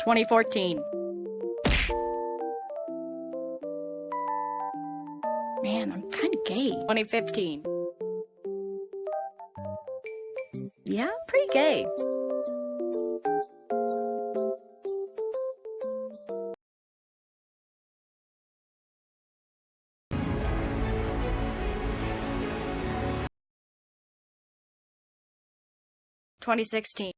2014. Man, I'm kind of gay. 2015. Yeah, pretty gay. Twenty sixteen.